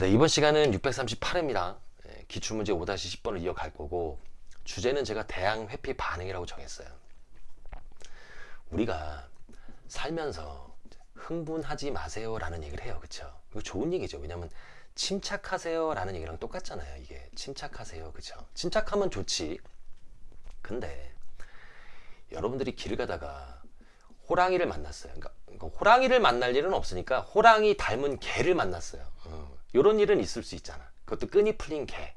네, 이번 시간은 638회입니다. 기출문제 5-10번을 이어갈 거고 주제는 제가 대항 회피 반응이라고 정했어요. 우리가 살면서 흥분하지 마세요 라는 얘기를 해요. 그쵸? 이거 좋은 얘기죠. 왜냐면 침착하세요 라는 얘기랑 똑같잖아요. 이게 침착하세요. 그쵸? 침착하면 좋지. 근데 여러분들이 길을 가다가 호랑이를 만났어요. 그러니까 호랑이를 만날 일은 없으니까 호랑이 닮은 개를 만났어요. 어, 이런 일은 있을 수 있잖아. 그것도 끈이 풀린 개.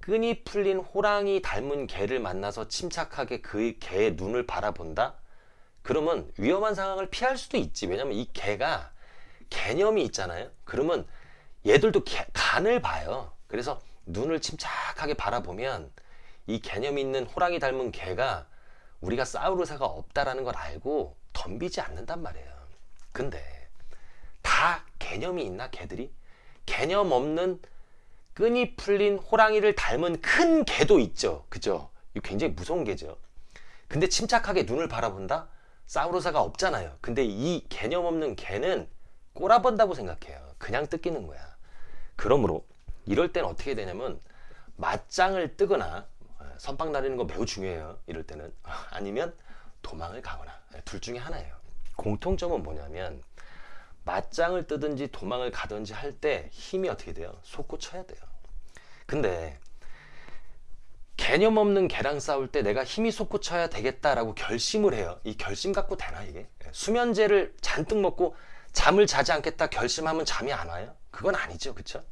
끈이 풀린 호랑이 닮은 개를 만나서 침착하게 그 개의 눈을 바라본다? 그러면 위험한 상황을 피할 수도 있지. 왜냐면 이 개가 개념이 있잖아요. 그러면 얘들도 개, 간을 봐요. 그래서 눈을 침착하게 바라보면 이 개념 있는 호랑이 닮은 개가 우리가 싸울 의사가 없다라는 걸 알고 덤비지 않는단 말이에요. 근데 다 개념이 있나 개들이? 개념 없는 끈이 풀린 호랑이를 닮은 큰 개도 있죠. 그죠? 이거 굉장히 무서운 개죠. 근데 침착하게 눈을 바라본다? 의사가 없잖아요. 근데 이 개념 없는 개는 꼬라본다고 생각해요. 그냥 뜯기는 거야. 그러므로 이럴 땐 어떻게 되냐면 맞짱을 뜨거나 선빵 나르는 거 매우 중요해요. 이럴 때는 아니면 도망을 가거나 둘 중에 하나예요. 공통점은 뭐냐면 맞짱을 뜨든지 도망을 가든지 할 때 힘이 어떻게 돼요? 솟구쳐야 돼요. 근데 개념 없는 개랑 싸울 때 내가 힘이 솟구쳐야 되겠다라고 결심을 해요. 이 결심 갖고 되나 이게? 수면제를 잔뜩 먹고 잠을 자지 않겠다 결심하면 잠이 안 와요? 그건 아니죠. 그쵸?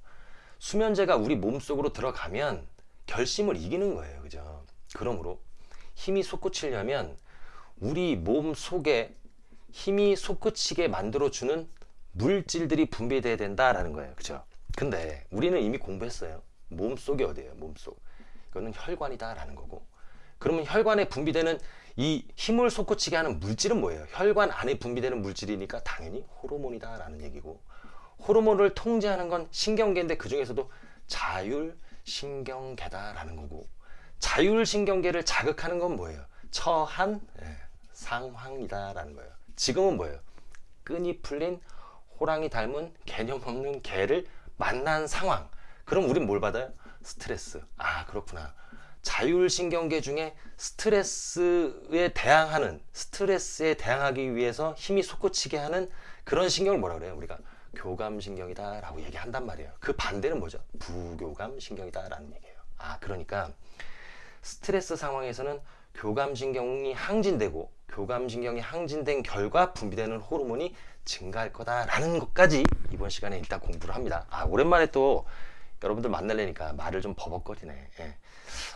수면제가 우리 몸속으로 들어가면 결심을 이기는 거예요. 그죠? 그러므로 힘이 솟구치려면 우리 몸 속에 힘이 솟구치게 만들어주는 물질들이 분비돼야 된다라는 거예요. 그죠? 근데 우리는 이미 공부했어요. 몸 속이 어디예요? 몸 속. 이거는 혈관이다라는 거고. 그러면 혈관에 분비되는 이 힘을 솟구치게 하는 물질은 뭐예요? 혈관 안에 분비되는 물질이니까 당연히 호르몬이다라는 얘기고. 호르몬을 통제하는 건 신경계인데 그 중에서도 자율신경계다라는 거고. 자율신경계를 자극하는 건 뭐예요? 처한 예, 상황이다라는 거예요. 지금은 뭐예요? 끈이 풀린 호랑이 닮은 개념 없는 개를 만난 상황. 그럼 우린 뭘 받아요? 스트레스. 아, 그렇구나. 자율신경계 중에 스트레스에 대항하는, 스트레스에 대항하기 위해서 힘이 솟구치게 하는 그런 신경을 뭐라 그래요? 우리가 교감신경이다 라고 얘기한단 말이에요. 그 반대는 뭐죠? 부교감신경이다 라는 얘기예요. 아, 그러니까 스트레스 상황에서는 교감신경이 항진되고 교감신경이 항진된 결과 분비되는 호르몬이 증가할 거다라는 것까지 이번 시간에 일단 공부를 합니다. 아 오랜만에 또 여러분들 만나려니까 말을 좀 버벅거리네. 예.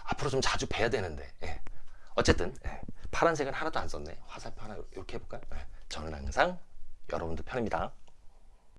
앞으로 좀 자주 뵈야 되는데. 예. 어쨌든 예. 파란색은 하나도 안 썼네. 화살표 하나 이렇게 해볼까요? 예. 저는 항상 여러분들 편입니다.